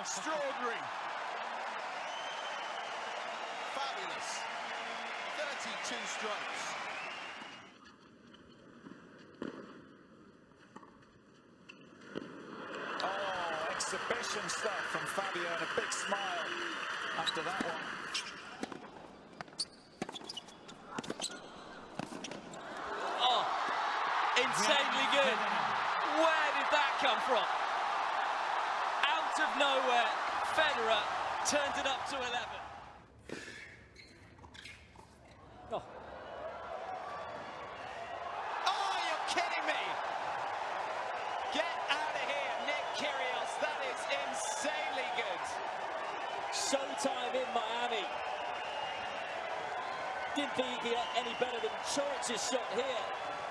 Extraordinary. Fabulous. 32 strokes. Oh, exhibition stuff from Fabio and a big smile after that one. Oh, insanely good. Where did that come from? Of nowhere, Federer turned it up to 11. Oh, you're kidding me! Get out of here, Nick Kyrgios. That is insanely good. Showtime in Miami. Didn't think he get any better than Coric's shot here.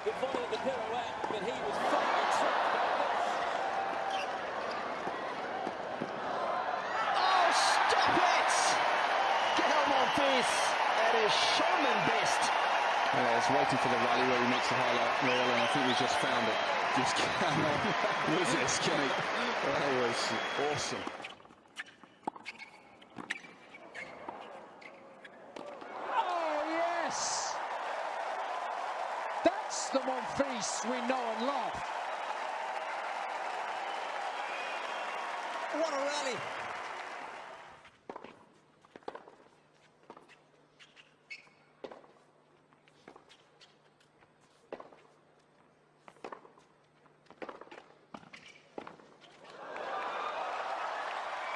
The volley of the pirouette, but he was finally tricked by this. Oh, stop it! Get on on this. That is showman best. Yeah, I was waiting for the rally where he makes the highlight reel, and I think he's just found it. Just cannot resist, can he? That was awesome. Oh, yes! That's the Monfils we know and love. What a rally.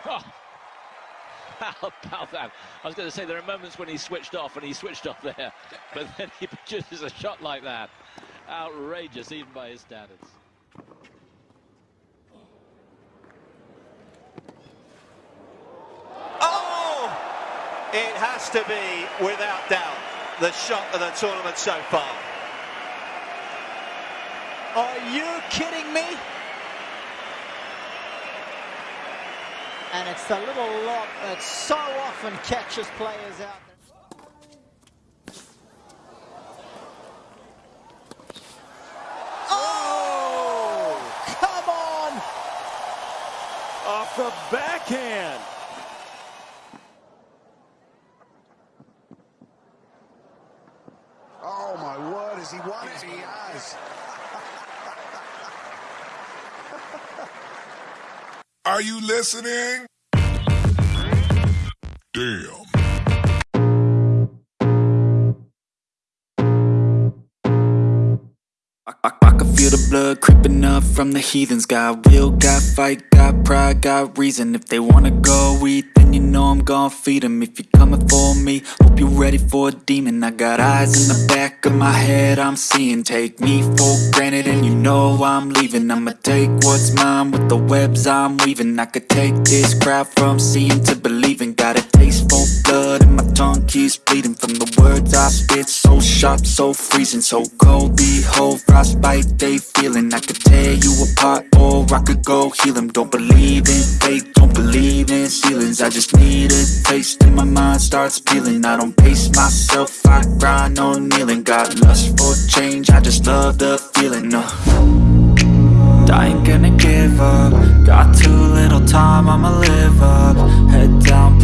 How about that? I was going to say there are moments when he switched off, and he switched off there, but then he produces a shot like that. Outrageous, even by his standards. Oh! It has to be, without doubt, the shot of the tournament so far. Are you kidding me? And it's the little lob that so often catches players out. Oh! oh! Come on! Off the backhand. Oh my word, has he won it? He has. Are you listening? Damn. I, I, I can feel the blood creeping up from the heathens. Got will, got fight, got pride, got reason. If they wanna go eat, then you know I'm gon' feed 'em. If you're coming for me, hope you're ready for a demon. I got eyes in the back of my head, I'm seeing. Take me for granted and you know I'm leaving. I'ma take what's mine with the webs I'm weaving. I could take this crowd from seeing to believing. Got a taste for blood keeps bleeding From the words I spit, so sharp, so freezing So cold, behold, frostbite they feeling. I could tear you apart or I could go heal 'em. Don't believe in fate, don't believe in ceilings. I just need a taste and my mind starts peeling. I don't pace myself, I grind on kneeling. Got lust for change, I just love the feeling no. I ain't gonna give up. Got too little time, I'ma live up. Head down,